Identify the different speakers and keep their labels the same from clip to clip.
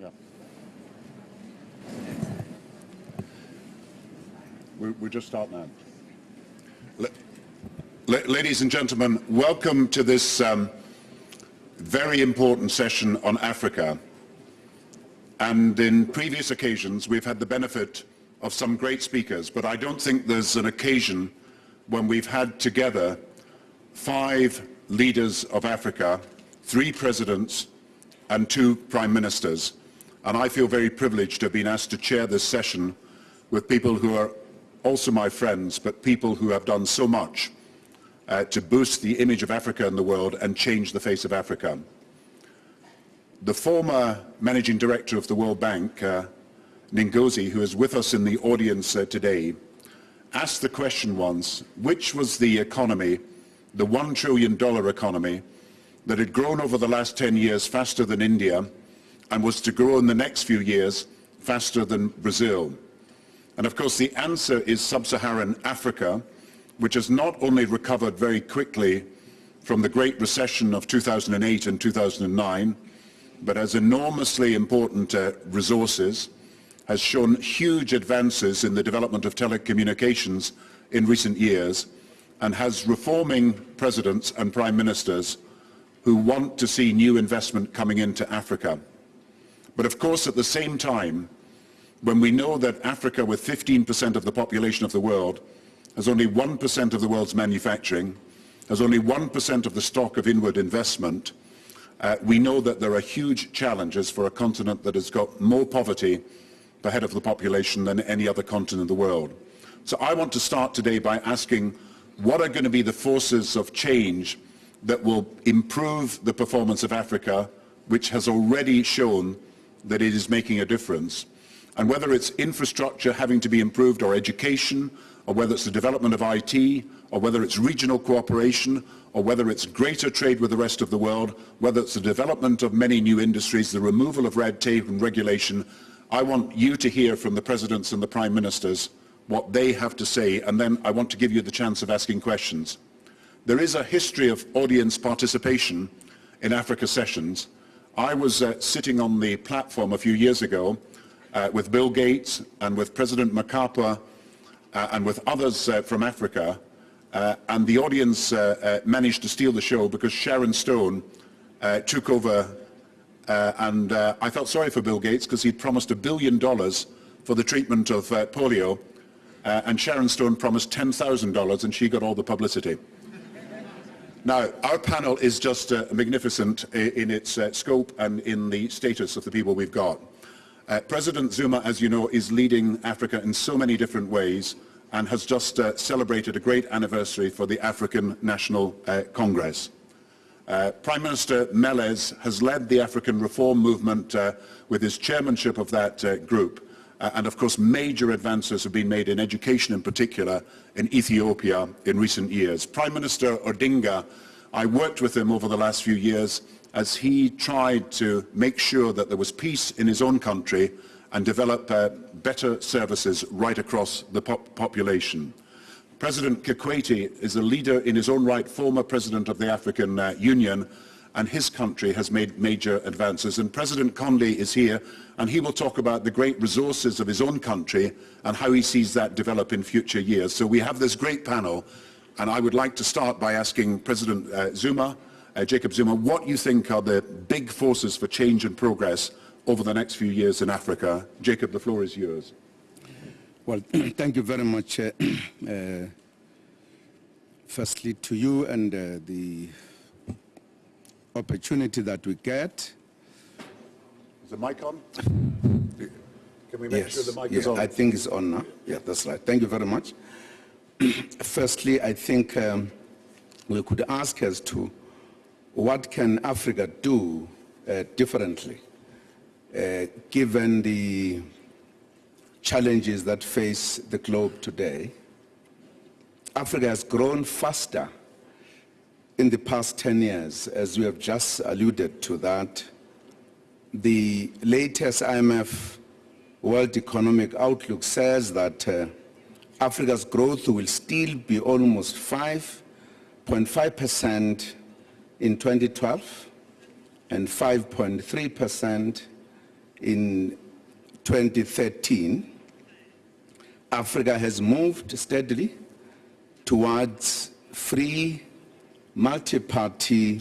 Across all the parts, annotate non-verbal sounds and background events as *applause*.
Speaker 1: Yeah. We, we just start now. Ladies and gentlemen, welcome to this um, very important session on Africa. And in previous occasions, we've had the benefit of some great speakers, but I don't think there's an occasion when we've had together five leaders of Africa, three presidents, and two prime ministers. And I feel very privileged to have been asked to chair this session with people who are also my friends, but people who have done so much uh, to boost the image of Africa in the world and change the face of Africa. The former managing director of the World Bank, uh, Ngozi, who is with us in the audience uh, today, asked the question once, which was the economy, the one trillion dollar economy, that had grown over the last 10 years faster than India and was to grow in the next few years faster than Brazil. And of course the answer is sub-Saharan Africa, which has not only recovered very quickly from the Great Recession of 2008 and 2009, but has enormously important uh, resources, has shown huge advances in the development of telecommunications in recent years, and has reforming presidents and prime ministers who want to see new investment coming into Africa. But of course, at the same time, when we know that Africa, with 15% of the population of the world, has only 1% of the world's manufacturing, has only 1% of the stock of inward investment, uh, we know that there are huge challenges for a continent that has got more poverty per head of the population than any other continent in the world. So I want to start today by asking what are going to be the forces of change that will improve the performance of Africa, which has already shown that it is making a difference. And whether it's infrastructure having to be improved or education, or whether it's the development of IT, or whether it's regional cooperation, or whether it's greater trade with the rest of the world, whether it's the development of many new industries, the removal of red tape and regulation, I want you to hear from the presidents and the prime ministers what they have to say, and then I want to give you the chance of asking questions. There is a history of audience participation in Africa sessions. I was uh, sitting on the platform a few years ago uh, with Bill Gates and with President Mkapa uh, and with others uh, from Africa, uh, and the audience uh, managed to steal the show because Sharon Stone took over, and I felt sorry for Bill Gates because he'd promised a billion dollars for the treatment of polio, and Sharon Stone promised $10,000 and she got all the publicity. Now, our panel is just uh, magnificent in its uh, scope and in the status of the people we've got. Uh, President Zuma, as you know, is leading Africa in so many different ways and has just uh, celebrated a great anniversary for the African National uh, Congress. Uh, Prime Minister Meles has led the African reform movement with his chairmanship of that group. Uh, and of course major advances have been made in education in particular in Ethiopia in recent years. Prime Minister Odinga, I worked with him over the last few years as he tried to make sure that there was peace in his own country and develop uh, better services right across the pop population. President Kikwete is a leader in his own right, former president of the African uh, Union, and his country has made major advances. And President Conde is here, and he will talk about the great resources of his own country and how he sees that develop in future years. So we have this great panel, and I would like to start by asking President uh, Zuma, uh, Jacob Zuma, what you think are the big forces for change and progress over the next few years in Africa. Jacob, the floor is yours.
Speaker 2: Well, *clears throat* thank you very much. Uh, *clears throat* uh, firstly, to you and uh, the opportunity that we get.
Speaker 1: Is the mic on? Can we make
Speaker 2: yes,
Speaker 1: sure the mic
Speaker 2: yeah,
Speaker 1: is on?
Speaker 2: I think it's on now. Yeah, that's right. Thank you very much. *clears throat* Firstly, I think um, we could ask as to what can Africa do uh, differently, uh, given the challenges that face the globe today. Africa has grown faster in the past 10 years, as you have just alluded to that, the latest IMF World Economic Outlook says that uh, Africa's growth will still be almost 5.5% in 2012 and 5.3% in 2013, Africa has moved steadily towards free, multi-party,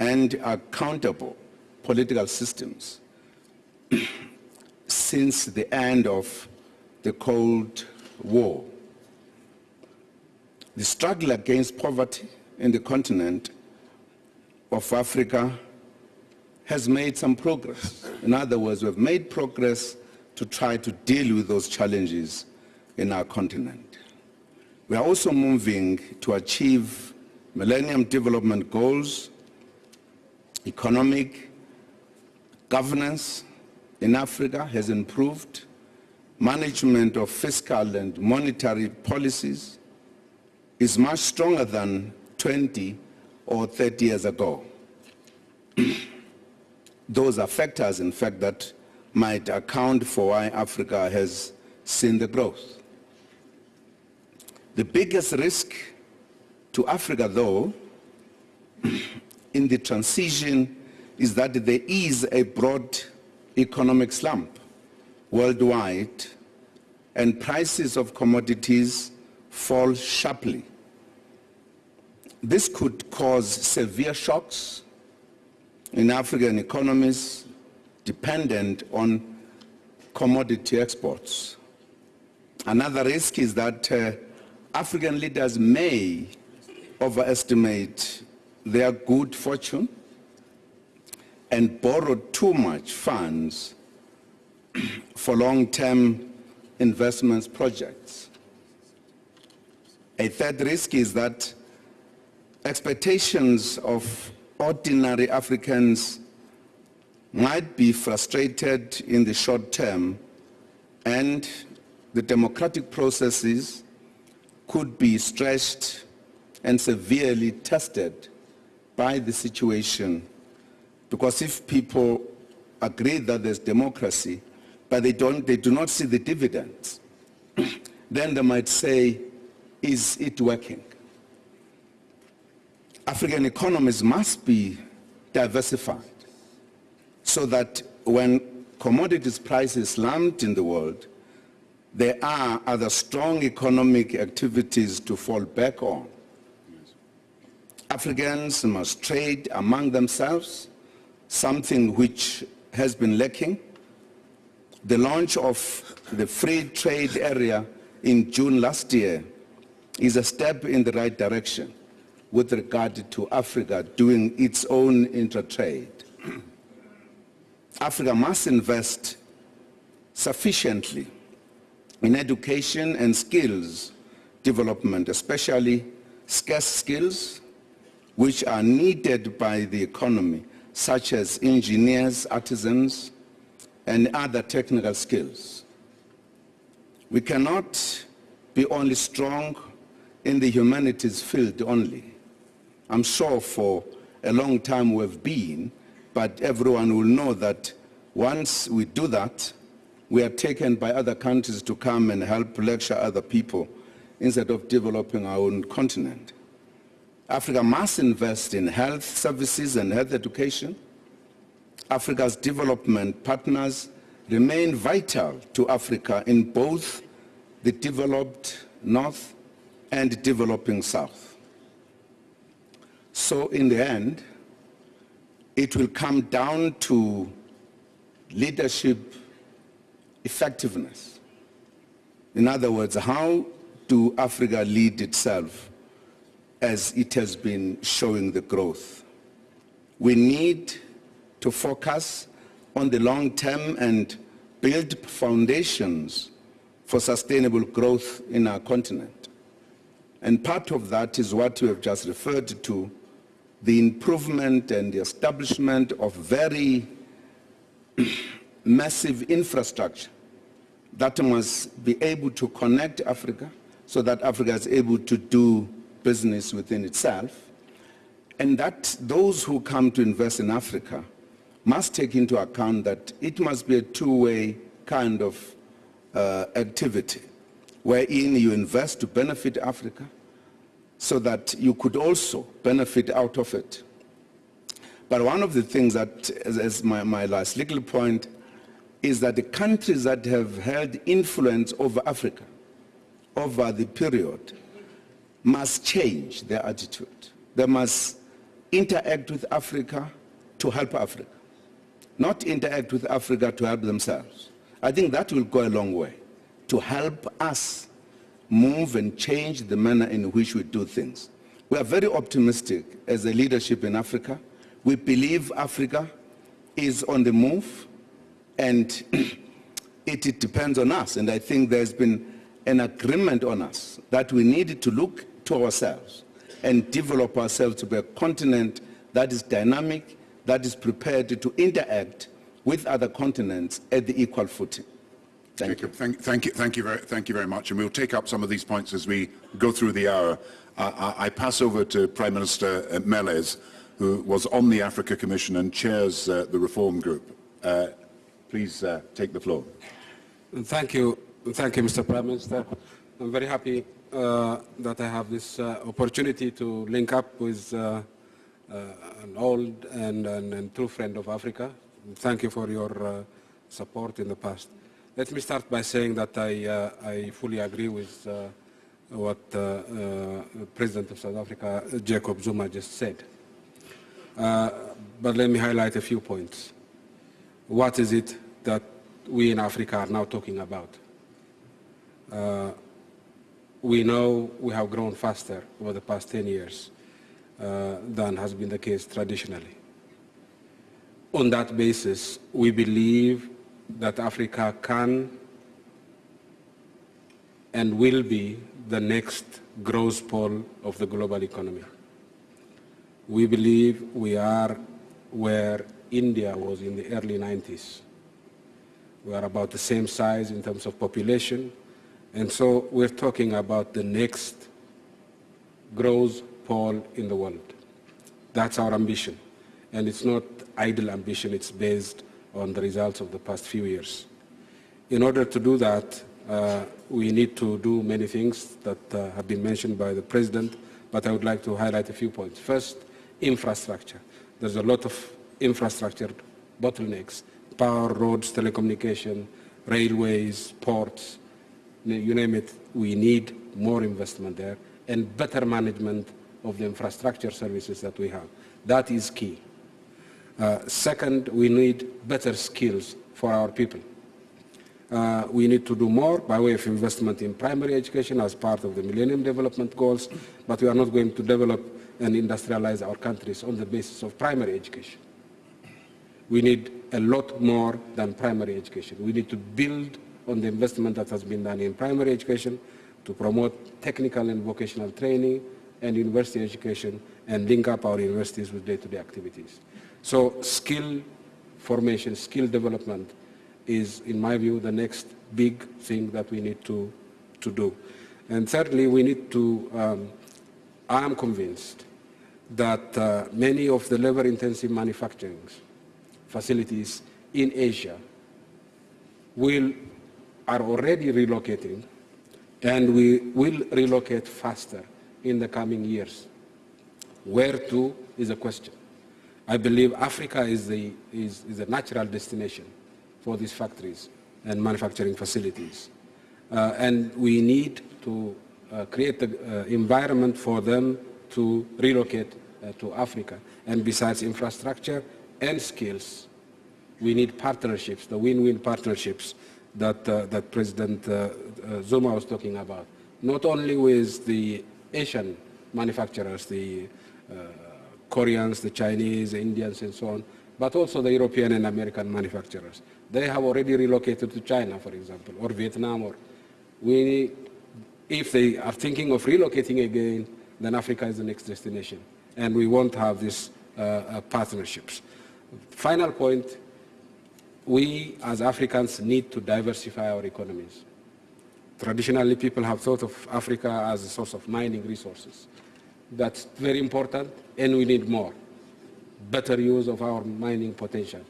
Speaker 2: and accountable political systems *clears throat* since the end of the Cold War. The struggle against poverty in the continent of Africa has made some progress. In other words, we've made progress to try to deal with those challenges in our continent. We are also moving to achieve Millennium Development Goals, economic governance in Africa has improved, management of fiscal and monetary policies is much stronger than 20 or 30 years ago. *clears throat* Those are factors, in fact, that might account for why Africa has seen the growth. The biggest risk to Africa, though, in the transition is that there is a broad economic slump worldwide and prices of commodities fall sharply. This could cause severe shocks in African economies dependent on commodity exports. Another risk is that uh, African leaders may overestimate their good fortune and borrow too much funds *clears throat* for long-term investments projects. A third risk is that expectations of ordinary Africans might be frustrated in the short term and the democratic processes could be stretched and severely tested by the situation. Because if people agree that there's democracy, but they, don't, they do not see the dividends, *clears throat* then they might say, is it working? African economies must be diversified so that when commodities prices slump in the world, there are other strong economic activities to fall back on. Africans must trade among themselves, something which has been lacking. The launch of the free trade area in June last year is a step in the right direction with regard to Africa doing its own intra-trade. Africa must invest sufficiently in education and skills development, especially scarce skills which are needed by the economy, such as engineers, artisans, and other technical skills. We cannot be only strong in the humanities field only. I'm sure for a long time we've been, but everyone will know that once we do that, we are taken by other countries to come and help lecture other people instead of developing our own continent. Africa must invest in health services and health education. Africa's development partners remain vital to Africa in both the developed north and developing south. So in the end, it will come down to leadership effectiveness. In other words, how do Africa lead itself as it has been showing the growth? We need to focus on the long term and build foundations for sustainable growth in our continent. And part of that is what you have just referred to, the improvement and the establishment of very *clears throat* massive infrastructure that must be able to connect Africa so that Africa is able to do business within itself and that those who come to invest in Africa must take into account that it must be a two-way kind of uh, activity wherein you invest to benefit Africa so that you could also benefit out of it. But one of the things that, as, as my, my last little point, is that the countries that have held influence over Africa over the period must change their attitude. They must interact with Africa to help Africa, not interact with Africa to help themselves. I think that will go a long way to help us move and change the manner in which we do things. We are very optimistic as a leadership in Africa. We believe Africa is on the move and *clears throat* it, it depends on us. And I think there's been an agreement on us that we need to look to ourselves and develop ourselves to be a continent that is dynamic, that is prepared to interact with other continents at the equal footing. Thank you.
Speaker 1: Thank, thank, you. Thank you. Very, thank you very much. And we'll take up some of these points as we go through the hour. Uh, I, I pass over to Prime Minister uh, Meles, who was on the Africa Commission and chairs uh, the reform group. Uh, please uh, take the floor.
Speaker 3: Thank you. Thank you, Mr. Prime Minister. I'm very happy that I have this opportunity to link up with an old and, and, and, true friend of Africa. Thank you for your support in the past. Let me start by saying that I, uh, I fully agree with uh, what uh, uh President of South Africa, Jacob Zuma, just said. Uh, but let me highlight a few points. What is it that we in Africa are now talking about? Uh, we know we have grown faster over the past 10 years than has been the case traditionally. On that basis, we believe that Africa can and will be the next growth pole of the global economy. We believe we are where India was in the early 90s. We are about the same size in terms of population, and so we're talking about the next growth pole in the world. That's our ambition, and it's not idle ambition, it's based on the results of the past few years. In order to do that, uh, we need to do many things that uh, have been mentioned by the President, but I would like to highlight a few points. First, infrastructure. There's a lot of infrastructure bottlenecks, power, roads, telecommunication, railways, ports, you name it, we need more investment there and better management of the infrastructure services that we have. That is key. Uh, second, we need better skills for our people. Uh, we need to do more by way of investment in primary education as part of the Millennium Development Goals, but we are not going to develop and industrialize our countries on the basis of primary education. We need a lot more than primary education. We need to build on the investment that has been done in primary education to promote technical and vocational training and university education and link up our universities with day-to-day -day activities. So skill formation, skill development is, in my view, the next big thing that we need to, to do. And thirdly, we need to, um, I am convinced that uh, many of the labor-intensive manufacturing facilities in Asia will, are already relocating and we will relocate faster in the coming years. Where to is a question. I believe Africa is, the, is, is a natural destination for these factories and manufacturing facilities. Uh, and we need to uh, create the uh, environment for them to relocate uh, to Africa. And besides infrastructure and skills, we need partnerships, the win-win partnerships that, uh, that President uh, Zuma was talking about. Not only with the Asian manufacturers, the Koreans, the Chinese, the Indians, and so on, but also the European and American manufacturers. They have already relocated to China, for example, or Vietnam. Or we, if they are thinking of relocating again, then Africa is the next destination. And we won't have these uh, uh, partnerships. Final point, we as Africans need to diversify our economies. Traditionally, people have thought of Africa as a source of mining resources. That's very important, and we need more. Better use of our mining potential.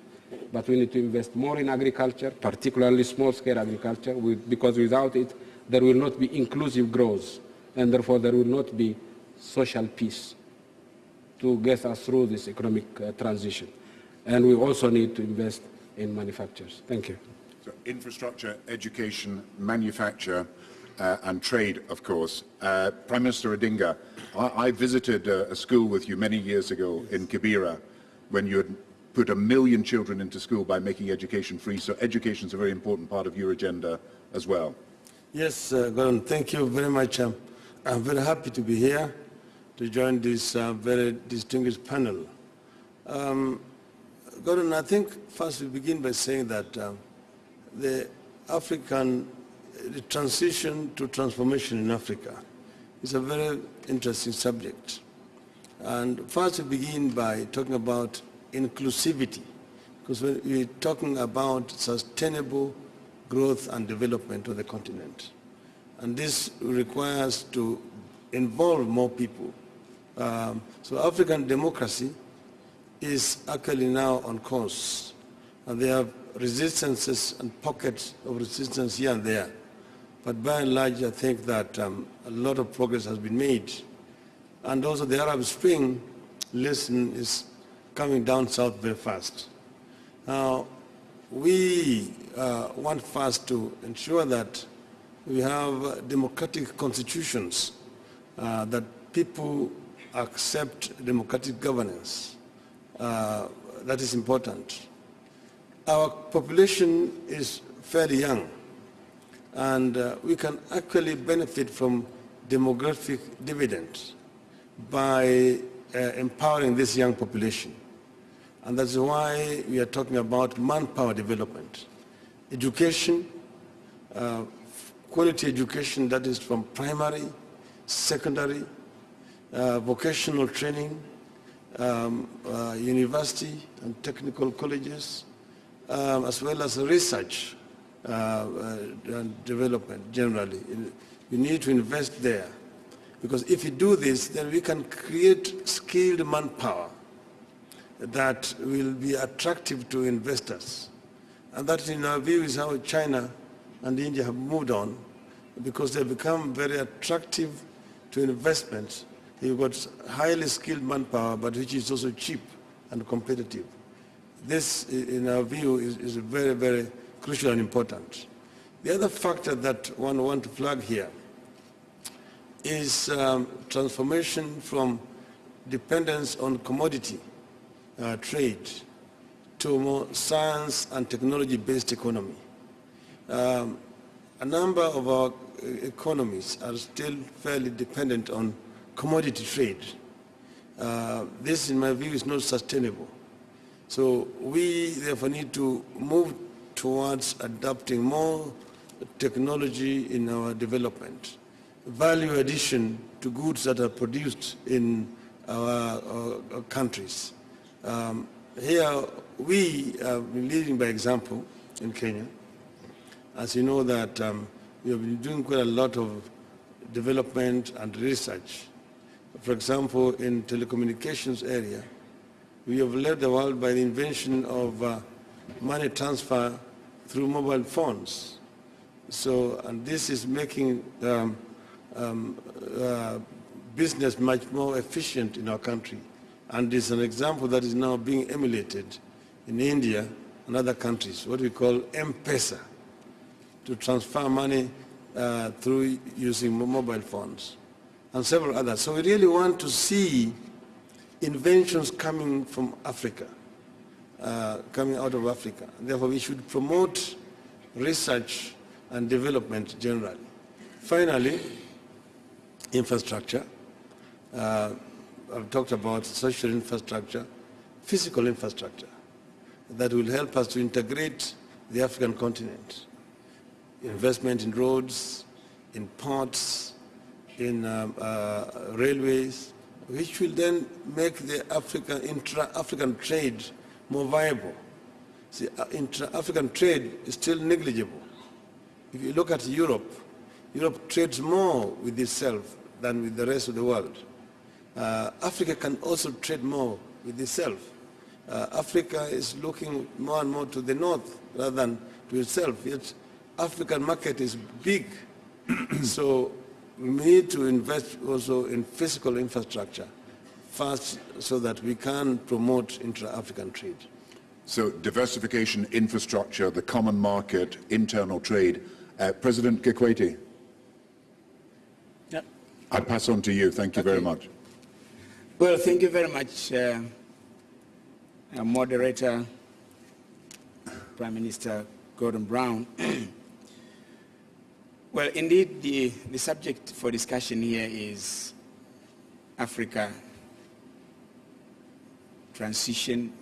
Speaker 3: But we need to invest more in agriculture, particularly small-scale agriculture, because without it, there will not be inclusive growth, and therefore there will not be social peace to get us through this economic uh, transition. And we also need to invest in manufacturers. Thank you.
Speaker 1: infrastructure, education, manufacture, uh, and trade, of course. Uh, Prime Minister Odinga, I, I visited uh, a school with you many years ago in Kibera when you had put a million children into school by making education free. So education is a very important part of your agenda as well.
Speaker 4: Yes, uh, Gordon, thank you very much. Um, I'm very happy to be here to join this uh, very distinguished panel. Um, Gordon, I think first we begin by saying that um, the African the transition to transformation in Africa is a very interesting subject. And first we begin by talking about inclusivity, because we're talking about sustainable growth and development of the continent. And this requires to involve more people. Um, so African democracy is actually now on course. And there are resistances and pockets of resistance here and there. But by and large, I think that um, a lot of progress has been made. And also the Arab Spring lesson is coming down south very fast. Now, we uh, want first to ensure that we have democratic constitutions, uh, that people accept democratic governance. Uh, that is important. Our population is fairly young, and uh, we can actually benefit from demographic dividends by uh, empowering this young population. And that's why we are talking about manpower development. Education, uh, quality education that is from primary, secondary, uh, vocational training, um, uh, university and technical colleges, um, as well as research uh, uh, and development generally. You need to invest there. Because if you do this, then we can create skilled manpower that will be attractive to investors. And that, in our view, is how China and India have moved on because they've become very attractive to investments. You've got highly skilled manpower, but which is also cheap and competitive. This, in our view, is, is very, very crucial and important. The other factor that one want to flag here is um, transformation from dependence on commodity uh, trade to more science and technology-based economy. Um, a number of our economies are still fairly dependent on commodity trade. Uh, this, in my view, is not sustainable. So we therefore need to move towards adopting more technology in our development, value addition to goods that are produced in our, our, our countries. Um, here, we been leading by example in Kenya. As you know that um, we have been doing quite a lot of development and research. For example, in telecommunications area, we have led the world by the invention of uh, money transfer through mobile phones. So, and this is making um, um, uh, business much more efficient in our country. And it's an example that is now being emulated in India and other countries, what we call M-Pesa, to transfer money uh, through using mobile phones, and several others. So we really want to see inventions coming from Africa, uh, coming out of Africa. Therefore, we should promote research and development generally. Finally, infrastructure. Uh, I've talked about social infrastructure, physical infrastructure that will help us to integrate the African continent. Investment in roads, in ports, in um, uh, railways, which will then make the African, intra-African trade more viable. See, uh, intra-African trade is still negligible. If you look at Europe, Europe trades more with itself than with the rest of the world. Uh, Africa can also trade more with itself. Uh, Africa is looking more and more to the north rather than to itself. Yet African market is big. *clears throat* so we need to invest also in physical infrastructure first so that we can promote intra-African trade.
Speaker 1: So diversification, infrastructure, the common market, internal trade. Uh, President Kikwete.
Speaker 5: Yeah.
Speaker 1: I pass on to you. Thank you very much.
Speaker 5: Well, thank you very much, uh, uh, moderator, Prime Minister Gordon Brown. *clears throat* well, indeed, the, the subject for discussion here is Africa transition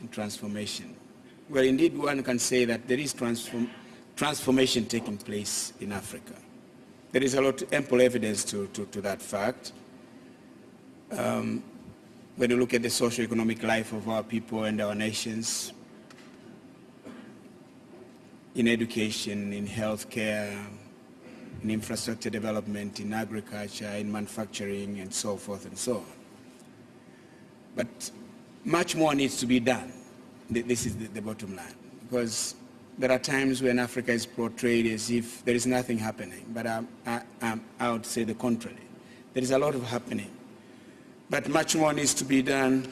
Speaker 5: and transformation. Well, indeed, one can say that there is transform, transformation taking place in Africa. There is a lot ample evidence to, to, to that fact. Um, when you look at the socio-economic life of our people and our nations, in education, in healthcare, in infrastructure development, in agriculture, in manufacturing, and so forth and so on. But much more needs to be done. This is the, bottom line. Because there are times when Africa is portrayed as if there is nothing happening, but I, I, I would say the contrary. There is a lot of happening. But much more needs to be done.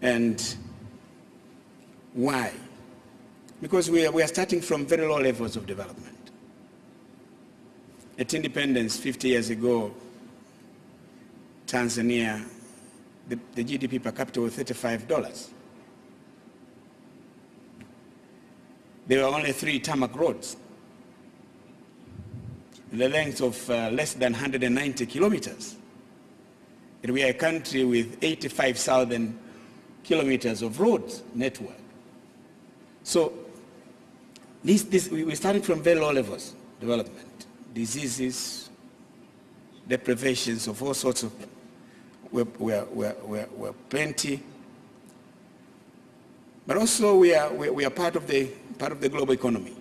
Speaker 5: And why? Because we are, we are starting from very low levels of development. At independence 50 years ago, Tanzania, the, the GDP per capita was $35. There were only three tarmac roads, the length of uh, less than 190 kilometers. And we are a country with 85,000 kilometers of roads network. So this, this, we, we're starting from very low levels development, diseases, deprivations of all sorts of, we're, we're, plenty. But also we are, we are part of the part of the global economy.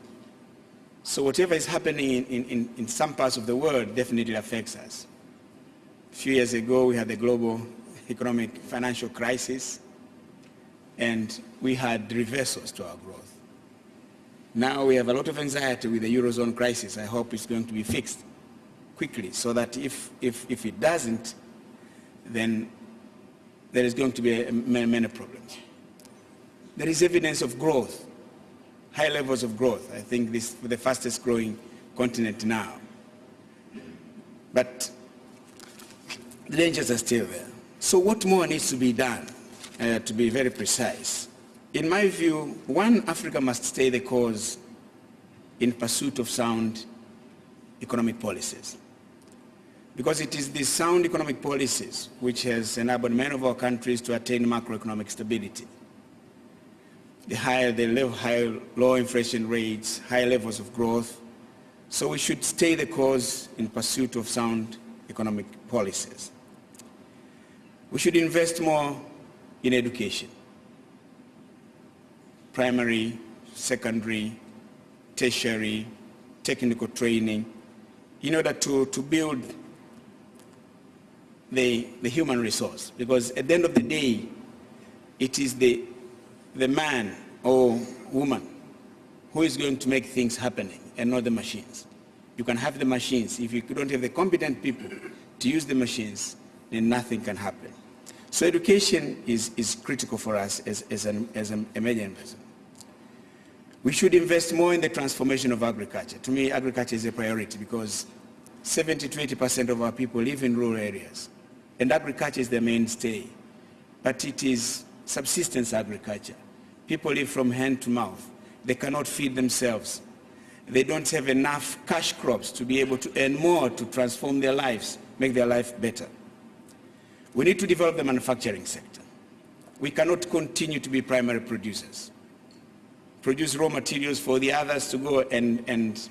Speaker 5: So whatever is happening in, in, in some parts of the world definitely affects us. A few years ago, we had the global economic financial crisis, and we had reversals to our growth. Now we have a lot of anxiety with the Eurozone crisis. I hope it's going to be fixed quickly so that if, if, if it doesn't, then there is going to be many, many problems. There is evidence of growth high levels of growth. I think this is the fastest growing continent now. But the dangers are still there. So what more needs to be done, uh, to be very precise? In my view, one, Africa must stay the course in pursuit of sound economic policies. Because it is these sound economic policies which has enabled many of our countries to attain macroeconomic stability the higher the level, higher low inflation rates, high levels of growth. So we should stay the course in pursuit of sound economic policies. We should invest more in education, primary, secondary, tertiary, technical training, in order to, to build the, the human resource. Because at the end of the day, it is the the man or woman who is going to make things happening and not the machines. You can have the machines. If you don't have the competent people to use the machines, then nothing can happen. So education is, is critical for us as, as, an, as a, major. We should invest more in the transformation of agriculture. To me, agriculture is a priority because 70 to 80% of our people live in rural areas. And agriculture is the mainstay. But it is subsistence agriculture. People live from hand to mouth. They cannot feed themselves. They don't have enough cash crops to be able to earn more to transform their lives, make their life better. We need to develop the manufacturing sector. We cannot continue to be primary producers. Produce raw materials for the others to go and, and,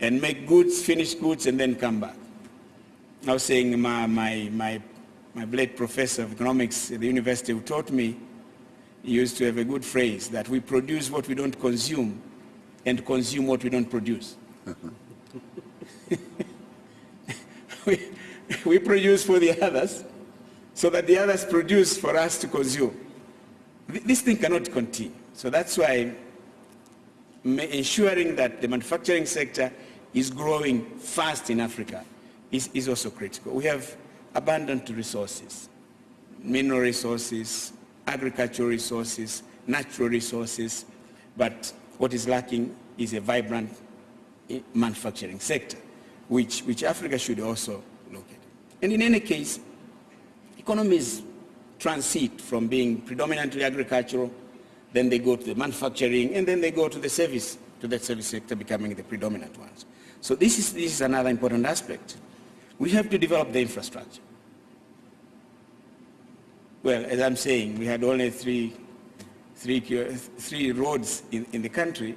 Speaker 5: and make goods, finish goods, and then come back. I was saying my, my, my, my late professor of economics at the university who taught me he used to have a good phrase that we produce what we don't consume and consume what we don't produce. *laughs* we, we produce for the others so that the others produce for us to consume. This thing cannot continue. So that's why ensuring that the manufacturing sector is growing fast in Africa is, is also critical. We have abundant resources, mineral resources, agricultural resources, natural resources, but what is lacking is a vibrant eh, manufacturing sector, which, which Africa should also look at. And in any case, economies transit from being predominantly agricultural, then they go to the manufacturing, and then they go to the service, to the service sector becoming the predominant ones. So this is, this is another important aspect. We have to develop the infrastructure. Well, as I'm saying, we had only three, three, three roads in, in the country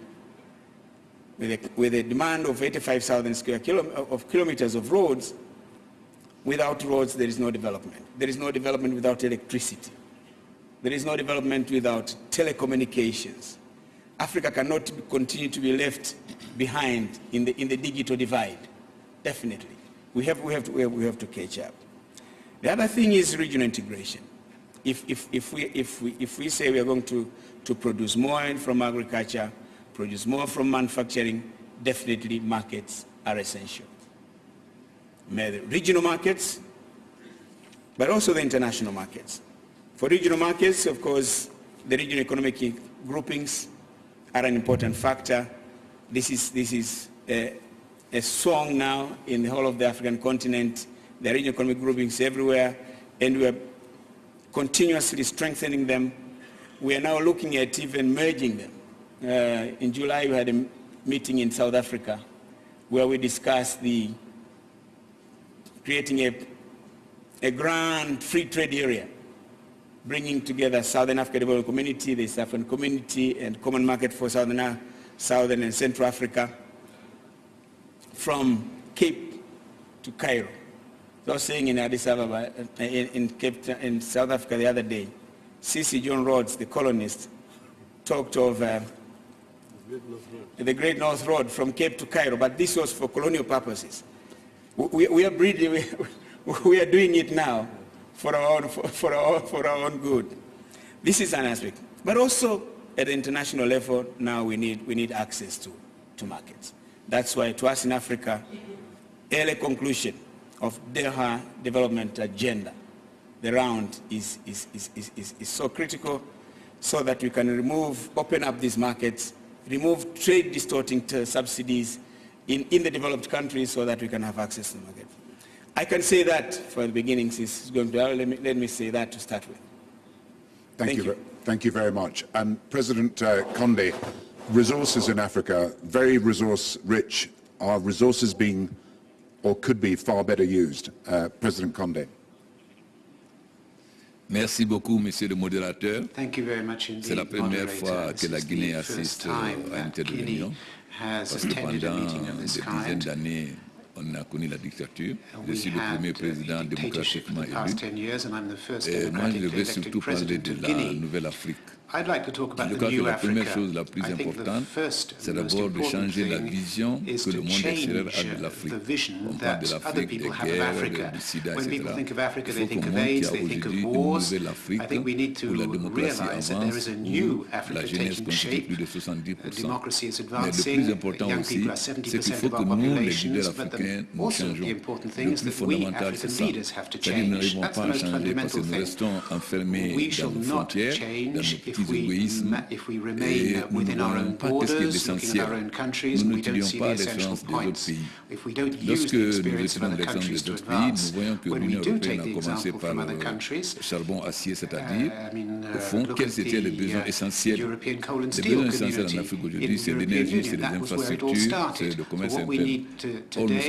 Speaker 5: with a, with a demand of 85,000 square kilo, of kilometers of roads. Without roads, there is no development. There is no development without electricity. There is no development without telecommunications. Africa cannot continue to be left behind in the, in the digital divide, definitely. We have, we, have to, we have to catch up. The other thing is regional integration if, if, if, we, if, we, if we say we are going to, to produce more from agriculture, produce more from manufacturing, definitely markets are essential. The regional markets, but also the international markets. For regional markets, of course, the regional economic groupings are an important factor. This is, this is a, a song now in the whole of the African continent. The regional economic groupings everywhere, and we are continuously strengthening them. We are now looking at even merging them. Uh, in July, we had a meeting in South Africa where we discussed the creating a, a grand free trade area, bringing together Southern Africa Development Community, the East African Community, and Common Market for Southern, Southern and Central Africa, from Cape to Cairo. I was saying in Addis Ababa, in, in, Cape, in South Africa the other day, Cecil John Rhodes, the colonist, talked of uh, the Great North Road from Cape to Cairo, but this was for colonial purposes. We, we are breeding, we, *laughs* we, are doing it now for our, own, for, for, our, for our own good. This is an aspect. But also at the international level, now we need, we need access to, to markets. That's why to us in Africa, early conclusion of Doha development agenda. The round is, is, is, is, is, so critical so that we can remove, open up these markets, remove trade distorting subsidies in, in the developed countries so that we can have access to the market. I can say that for the beginning, since going to, let me, let me say that to start with.
Speaker 1: Thank, Thank you. you. Thank you very much. And President uh, Conde, resources in Africa, very resource rich. Are resources being or could be far better used. Uh, President Conde.
Speaker 6: Merci beaucoup, Monsieur le modérateur.
Speaker 7: C'est
Speaker 6: la première fois que la Guinée assiste à une telle réunion, parce que pendant des dizaines d'années, on a connu la dictature. Je suis le premier président démocratiquement élu. Et moi, je vais surtout parler de la Nouvelle-Afrique.
Speaker 7: I'd like to talk about
Speaker 6: Je
Speaker 7: crois
Speaker 6: que la première chose la plus importante, c'est d'abord de changer la vision que le monde extérieur a de l'Afrique. On parle de l'Afrique, des guerres, du sida, etc. Il faut qu'on montre qu'il y a aujourd'hui une nouvelle Afrique où la démocratie avance, où la jeunesse constitue plus de 70%. Mais le plus important aussi, c'est qu'il faut que nous, les leaders africains, nous changeons. Le plus fondamental, c'est ça. C'est-à-dire nous n'arrivons pas à changer parce que nous restons enfermés dans nos frontières, dans nos petits égoïsmes et nous ne voyons pas ce qui est essentiel. Nous n'étudions pas l'expérience des autres pays. Lorsque nous étudions l'expérience des autres pays, nous voyons que l'Union européenne a commencé par le charbon acier, c'est-à-dire, au fond, quels étaient les besoins essentiels. Les besoins essentiels en Afrique aujourd'hui, c'est l'énergie, c'est les infrastructures, c'est le commerce interne. Or, nous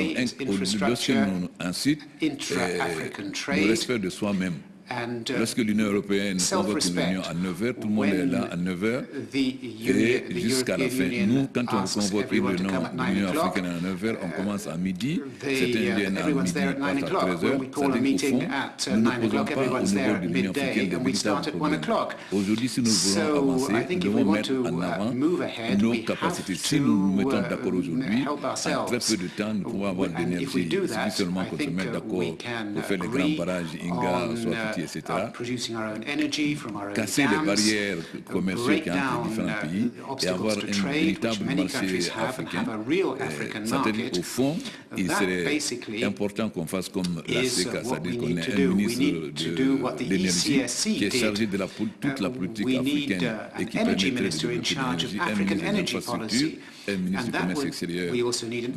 Speaker 6: sommes, lorsque nous, ensuite, le respect de soi-même. Uh, Lorsque l'Union européenne convoque une réunion à 9h, tout le monde est là à 9h et jusqu'à la fin. Nous, quand on convoque une réunion de l'Union africaine à 9h, on commence à midi, certains viennent à midi, à 13h, c'est-à-dire qu'au fond, nous ne posons pas au niveau de l'Union africaine des véritables problèmes. Aujourd'hui, si nous voulons avancer, nous devons mettre en avant uh, nos capacités. Si nous nous mettons uh, d'accord aujourd'hui, en très peu de temps, nous pouvons avoir de l'énergie. Il suffit seulement qu'on se mette d'accord pour faire les grands barrages Inga, soit énergie, etc., casser les barrières commerciales qu'il y a entre différents pays et avoir un véritable marché africain euh,
Speaker 7: satellite
Speaker 6: au fond, il serait important qu'on fasse comme la CECA, c'est-à-dire qu'on ait un ministre de l'énergie qui est chargé de la, toute la politique africaine et qui permet de développer l'énergie, un ministre de
Speaker 7: l'infrastructure,
Speaker 6: un ministre du commerce extérieur,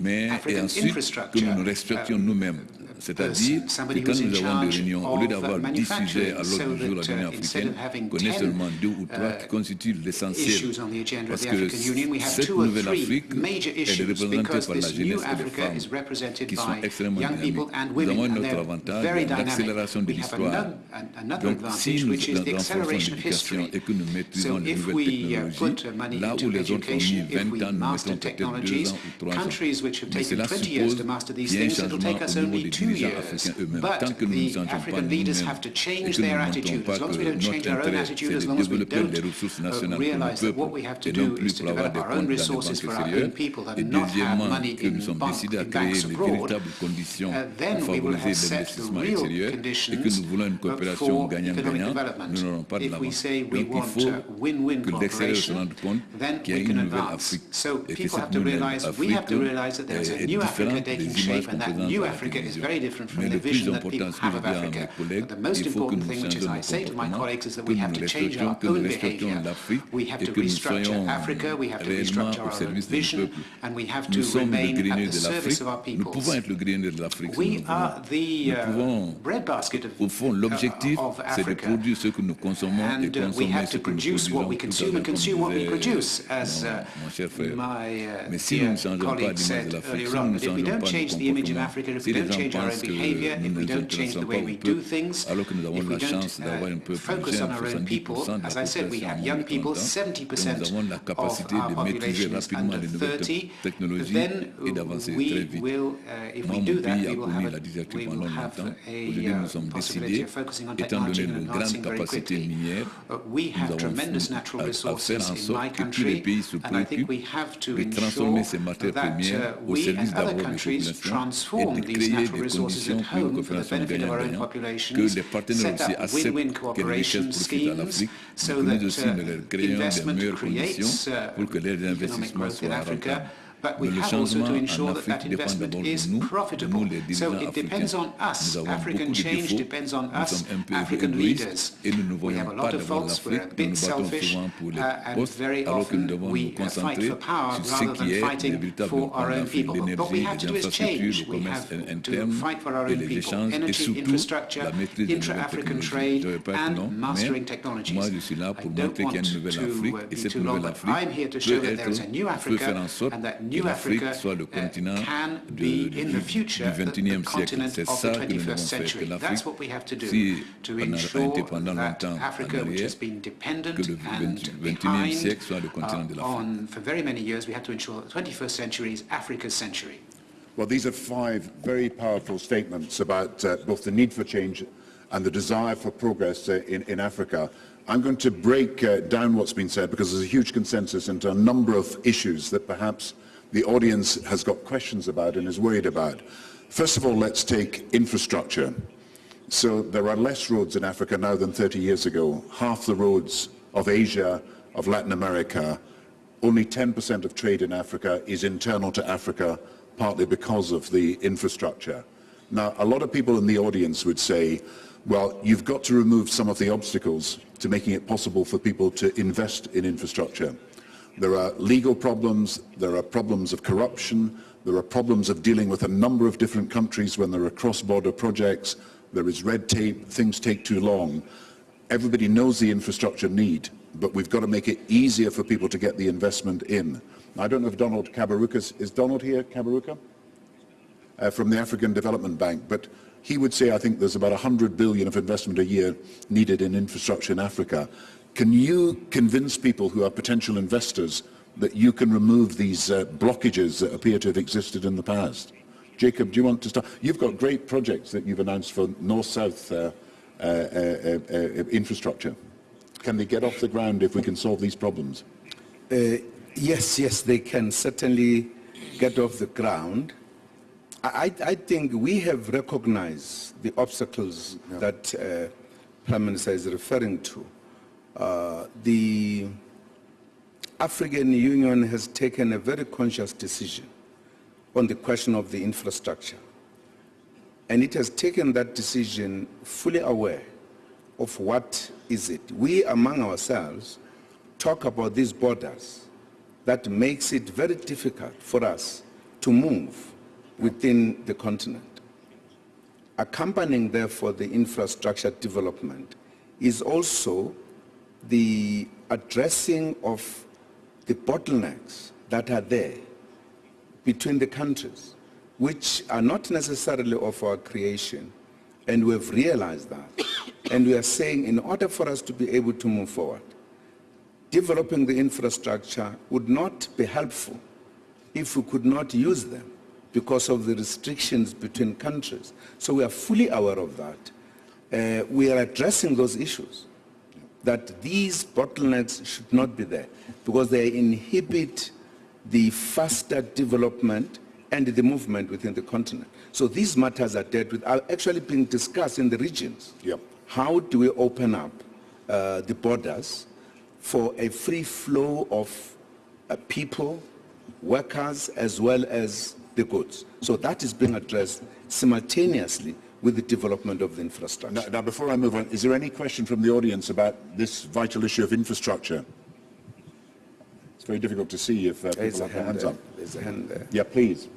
Speaker 6: mais et ensuite que nous respections nous-mêmes. C'est-à-dire que quand nous avons des réunions, au lieu d'avoir 10 sujets à l'ordre du jour
Speaker 7: la
Speaker 6: l'Union africaine, qu'on seulement deux ou trois qui constituent l'essentiel. Parce que cette nouvelle Afrique est représentée par la jeunesse et les femmes qui sont extrêmement dynamiques. Nous avons
Speaker 7: notre
Speaker 6: avantage l'accélération de l'histoire. Donc, si nous renforçons l'éducation et que nous maîtrisons les nouvelles technologies, là où les autres ont mis 20 ans, nous mettons peut-être ans ou 3 ans.
Speaker 7: years. But the African leaders have to change their attitude. As long as we don't change our own attitude, as long as we don't uh, realize that what we have to do is to develop our own resources for our own people and not have money in, bank, in banks abroad, uh, then we will have set the real conditions for economic development. If we say we want win-win cooperation, then we can advance. So people have to realize, we have to realize that there's a new Africa taking shape and that new Africa is very different from
Speaker 6: Mais
Speaker 7: the vision that people have of Africa. But the most important thing, which is I say to my colleagues, is that we have to change our own behavior. We have to restructure Africa, we have to restructure our own vision, and we have to remain at the service of our peoples. We are the uh, breadbasket of, uh, of Africa, and uh, we have to produce what we consume and consume what we produce, as uh, my uh, colleague said earlier on. But if we don't change the image of Africa, if we don't change our
Speaker 6: parce que nous ne pas alors que nous avons la chance d'avoir un
Speaker 7: euh,
Speaker 6: peuple de la population en plus de 30 ans, et nous avons la capacité de maîtriser rapidement les nouvelles technologies et d'avancer très vite.
Speaker 7: Uh,
Speaker 6: Moi, a la
Speaker 7: dictature
Speaker 6: pendant longtemps.
Speaker 7: Uh,
Speaker 6: Aujourd'hui, nous sommes décidés, étant donné nos grandes capacités minières,
Speaker 7: uh,
Speaker 6: nous avons à, à en que tous les pays se préoccupent de transformer ces matières premières au service d'abord des et de des conditions pour une coopération gagnant-gagnant, que les partenaires aussi acceptent que les richesses profitent à l'Afrique, mais aussi nous leur des meilleures conditions pour que les investissements soient rentables
Speaker 7: but we have also to ensure that that investment is profitable. So it depends on us. African change depends on us, African leaders. We have a lot of faults, we're a bit selfish, uh, and very often we uh, fight for power rather than fighting for our own people. But what we have to do is change. We have to fight for our own people. Energy, infrastructure, intra-African trade, and mastering technologies. I don't want to be too long, but I'm here to show that there is a new Africa and that
Speaker 6: que l'Afrique soit le continent
Speaker 7: 21st century
Speaker 6: du, 21e siècle. C'est ça que nous devons faire,
Speaker 7: to l'Afrique,
Speaker 6: si elle n'a été pendant longtemps en arrière, que le 21e siècle soit le continent de
Speaker 7: century.
Speaker 1: Well, these are five very powerful statements about uh, both the need for change and the desire for progress uh, in, in, Africa. I'm going to break uh, down what's been said because there's a huge consensus into a number of issues that perhaps the audience has got questions about and is worried about. First of all, let's take infrastructure. So there are less roads in Africa now than 30 years ago. Half the roads of Asia, of Latin America, only 10% of trade in Africa is internal to Africa, partly because of the infrastructure. Now, a lot of people in the audience would say, well, you've got to remove some of the obstacles to making it possible for people to invest in infrastructure. There are legal problems, there are problems of corruption, there are problems of dealing with a number of different countries when there are cross-border projects, there is red tape, things take too long. Everybody knows the infrastructure need, but we've got to make it easier for people to get the investment in. I don't know if Donald Kaberukas, is Donald here, Kaberuka? Uh, from the African Development Bank, but he would say I think there's about 100 billion of investment a year needed in infrastructure in Africa. Can you convince people who are potential investors that you can remove these uh, blockages that appear to have existed in the past? Jacob, do you want to start? You've got great projects that you've announced for north-south uh, uh, uh, uh infrastructure. Can they get off the ground if we can solve these problems?
Speaker 2: Uh, yes, yes, they can certainly get off the ground. I, I think we have recognized the obstacles yeah. that uh, Prime Minister is referring to. Uh, the African Union has taken a very conscious decision on the question of the infrastructure. And it has taken that decision fully aware of what is it. We among ourselves talk about these borders that makes it very difficult for us to move within the continent. Accompanying, therefore, the infrastructure development is also the addressing of the bottlenecks that are there between the countries, which are not necessarily of our creation, and we have realized that. *coughs* and we are saying in order for us to be able to move forward, developing the infrastructure would not be helpful if we could not use them because of the restrictions between countries. So we are fully aware of that. Uh, we are addressing those issues, that these bottlenecks should not be there because they inhibit the faster development and the movement within the continent. So these matters are dealt with, are actually being discussed in the regions.
Speaker 1: Yep.
Speaker 2: How do we open up uh, the borders for a free flow of uh, people, workers, as well as the goods? So that is being addressed simultaneously with the development of the infrastructure.
Speaker 1: Now, now, before I move on, is there any question from the audience about this vital issue of infrastructure? It's very difficult to see if uh, people have their hands
Speaker 2: there.
Speaker 1: up.
Speaker 2: There's a hand there.
Speaker 1: Yeah, please.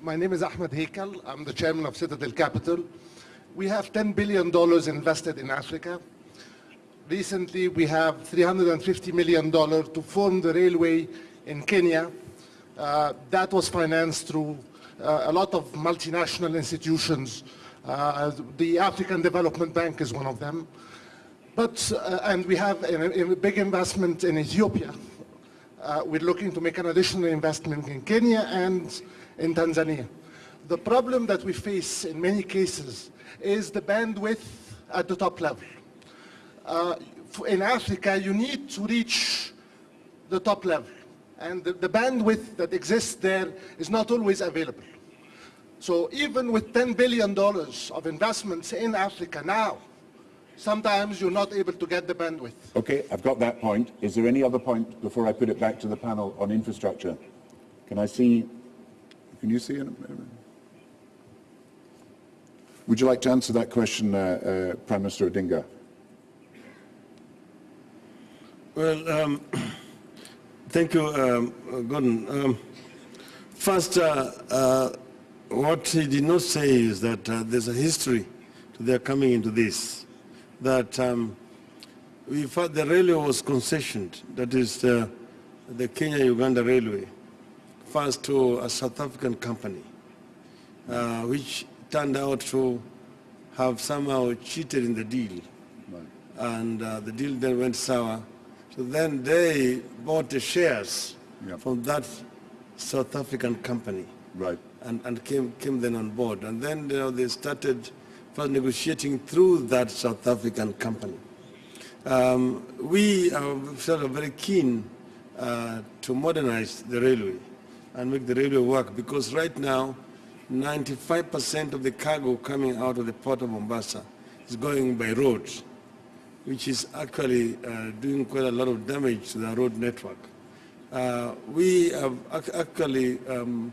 Speaker 8: My name is Ahmed Heikal. I'm the chairman of Citadel Capital. We have $10 billion invested in Africa. Recently, we have $350 million to form the railway in Kenya. Uh, that was financed through uh, a lot of multinational institutions uh, the African Development Bank is one of them. But, uh, and we have a, a, big investment in Ethiopia. Uh, we're looking to make an additional investment in Kenya and in Tanzania. The problem that we face in many cases is the bandwidth at the top level. Uh, in Africa, you need to reach the top level. And the, the bandwidth that exists there is not always available. So even with $10 billion of investments in Africa now, sometimes you're not able to get the bandwidth.
Speaker 1: Okay, I've got that point. Is there any other point before I put it back to the panel on infrastructure? Can I see, can you see? Would you like to answer that question, uh, uh, Prime Minister Odinga?
Speaker 4: Well, um, *clears throat* thank you, um, Gordon. Um, first, uh, uh what he did not say is that uh, there's a history to their coming into this. That um, we the railway was concessioned, that is the, the Kenya-Uganda Railway, first to a South African company, uh, which turned out to have somehow cheated in the deal. Right. And uh, the deal then went sour. So then they bought the shares yep. from that South African company.
Speaker 1: Right
Speaker 4: and, and came, came then on board. And then you know, they started first negotiating through that South African company. Um, we are sort of very keen uh, to modernize the railway and make the railway work because right now 95% of the cargo coming out of the port of Mombasa is going by road, which is actually uh, doing quite a lot of damage to the road network. Uh, we have actually um,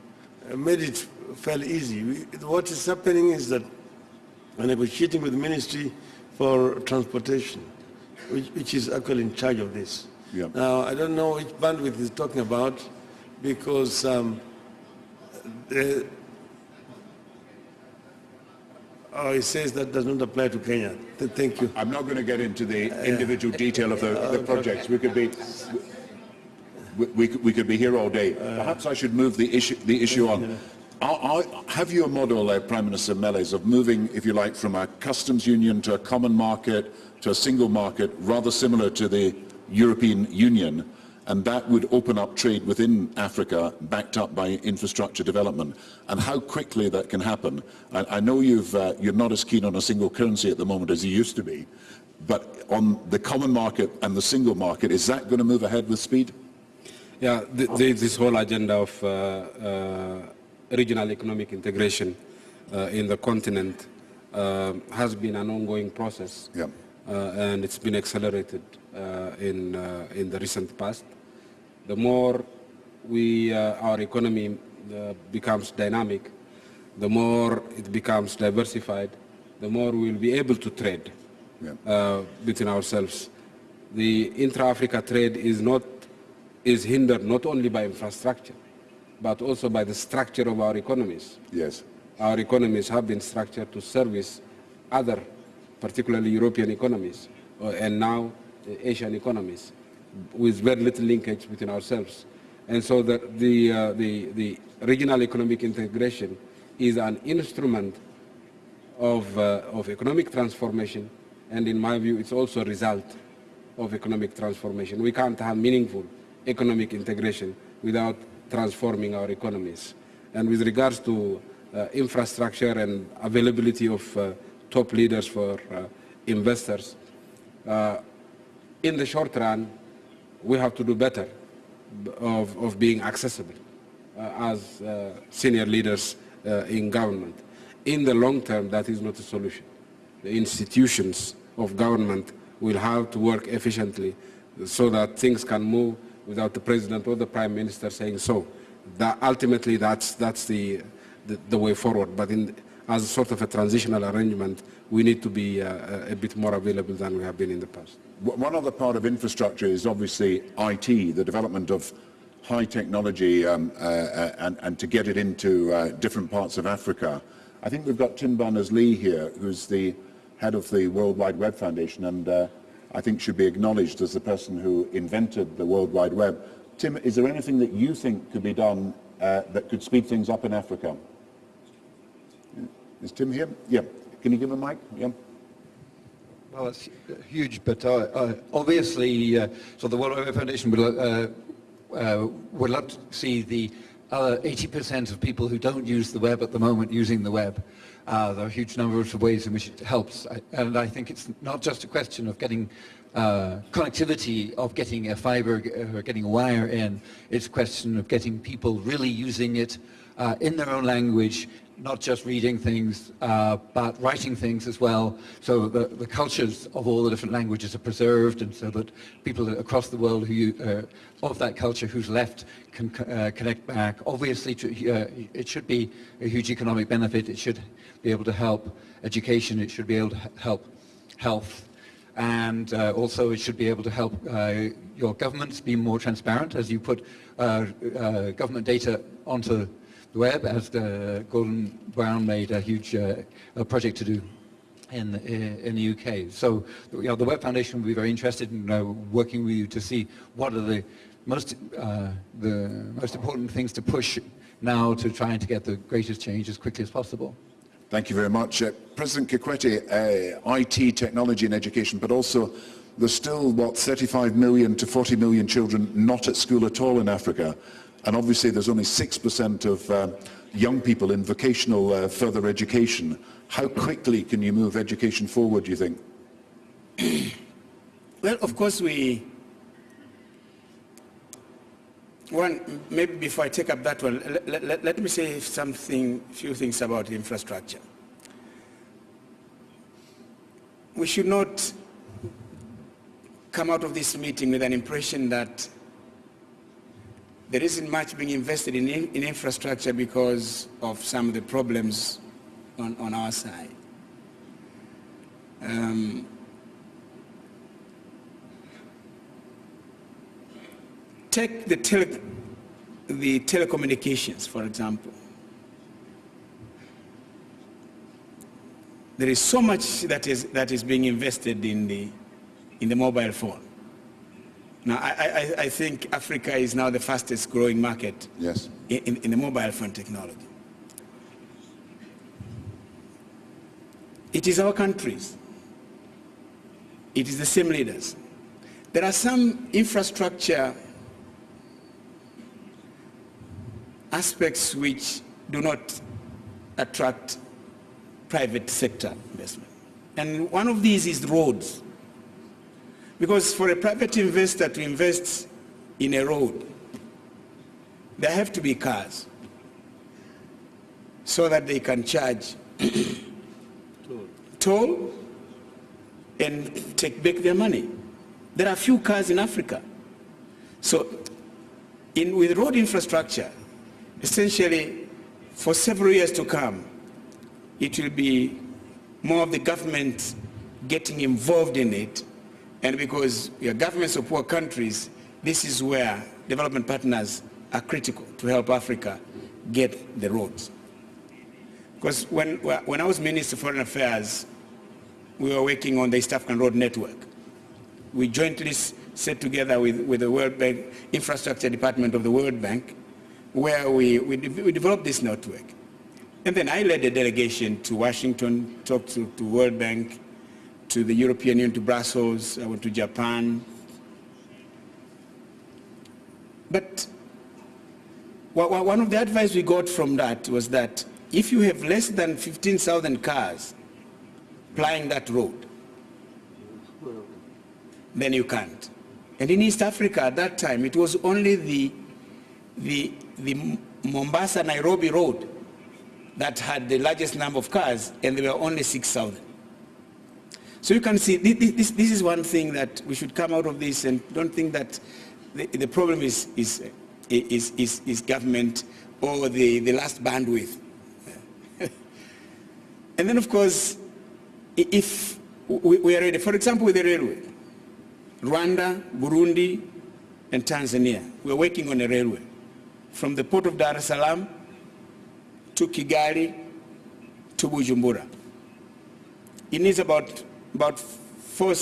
Speaker 4: made it fairly easy. We, what is happening is that we're negotiating with the Ministry for Transportation, which, which is actually in charge of this. Yeah. Now, I don't know which bandwidth he's talking about because um, the, Oh, he says that does not apply to Kenya. Thank you.
Speaker 1: I'm not going to get into the individual detail of the, the projects. We could be we, we, could be here all day. Perhaps I should move the issue, the issue on. Are, are, have you a model, uh, Prime Minister Meles, of moving, if you like, from a customs union to a common market, to a single market, rather similar to the European Union, and that would open up trade within Africa, backed up by infrastructure development, and how quickly that can happen. I, I know you've, uh, you're not as keen on a single currency at the moment as you used to be, but on the common market and the single market, is that going to move ahead with speed?
Speaker 3: Yeah, the, the, this whole agenda of uh, uh, regional economic integration uh, in the continent uh, has been an ongoing process,
Speaker 1: yeah.
Speaker 3: Uh, and it's been accelerated in, in the recent past. The more we, our economy becomes dynamic, the more it becomes diversified, the more we'll be able to trade yeah. between ourselves. The intra-Africa trade is not is hindered not only by infrastructure, but also by the structure of our economies.
Speaker 1: Yes.
Speaker 3: Our economies have been structured to service other, particularly European economies, uh, and now uh, Asian economies, with very little linkage between ourselves. And so the, the, uh, the, the regional economic integration is an instrument of, uh, of economic transformation, and in my view, it's also a result of economic transformation. We can't have meaningful economic integration without transforming our economies. And with regards to uh, infrastructure and availability of uh, top leaders for uh, investors, uh, in the short run, we have to do better of, of being accessible uh, as uh, senior leaders in government. In the long term, that is not a solution. The institutions of government will have to work efficiently so that things can move without the president or the prime minister saying so. That ultimately, that's, that's the, the, the way forward. But in, as a sort of a transitional arrangement, we need to be uh, a bit more available than we have been in the past.
Speaker 1: One other part of infrastructure is obviously IT, the development of high technology um, uh, uh, and, and, to get it into uh, different parts of Africa. I think we've got Tim Berners-Lee here, who's the head of the World Wide Web Foundation, and uh, I think should be acknowledged as the person who invented the World Wide Web. Tim, is there anything that you think could be done uh, that could speed things up in Africa? Is Tim here? Yeah. Can you give him a mic? Yeah.
Speaker 9: Well, it's huge, but uh, uh, obviously, uh, so the World Web Foundation would, uh, uh, would love to see the other 80% of people who don't use the web at the moment using the web. Uh, there are huge numbers of ways in which it helps. I, and I think it's not just a question of getting connectivity, of getting a fiber or getting a wire in. It's a question of getting people really using it in their own language, not just reading things, uh, but writing things as well, so the, the cultures of all the different languages are preserved, and so that people across the world who uh, of that culture who's left can uh, connect back. Obviously, to, uh, it should be a huge economic benefit. It should be able to help education. It should be able to help health. And uh, also it should be able to help uh, your governments be more transparent as you put government data onto the web, as Gordon Brown made a huge uh, project to do in, in the UK. So you know, the Web Foundation will be very interested in uh, working with you to see what are the most, the most important things to push now to try to get the greatest change as quickly as possible.
Speaker 1: Thank you very much. Uh, President Kikwete, uh, IT, technology and education, but also there's still, what, 35 million to 40 million children not at school at all in Africa. And obviously there's only 6% of uh, young people in vocational uh, further education. How quickly can you move education forward, do you think? *clears throat*
Speaker 5: well, of course we, one, maybe before I take up that one, let, let, let me say something, few things about infrastructure. We should not come out of this meeting with an impression that there isn't much being invested in, in infrastructure because of some of the problems on, on our side. Um, Take the, tele, the telecommunications, for example. There is so much that is, that is being invested in the, in the mobile phone. Now, I, I, I think Africa is now the fastest growing market
Speaker 1: yes.
Speaker 5: in, in the mobile phone technology. It is our countries. It is the same leaders. There are some infrastructure aspects which do not attract private sector investment. And one of these is roads. Because for a private investor to invest in a road, there have to be cars so that they can charge toll and take back their money. There are few cars in Africa. So in, with road infrastructure, essentially for several years to come, it will be more of the government getting involved in it. And because we are governments of poor countries, this is where development partners are critical to help Africa get the roads. Because when, when I was Minister of Foreign Affairs, we were working on the East African Road Network. We jointly set together with, with the World Bank Infrastructure Department of the World Bank, where we, we, we developed this network. And then I led a delegation to Washington, talked to, to World Bank, to the European Union, to Brussels, I went to Japan. But one of the advice we got from that was that if you have less than 15,000 cars plying that road, then you can't. And in East Africa at that time, it was only the, the, the Mombasa-Nairobi road that had the largest number of cars, and there were only 6,000. So you can see, this, this, is one thing that we should come out of this and don't think that the, the problem is, is, is, is, is government or the, the last bandwidth. *laughs* and then, of course, if we are ready, for example, with the railway, Rwanda, Burundi, and Tanzania, we're working on a railway from the port of Dar es Salaam to Kigali to Bujumbura. It needs about about four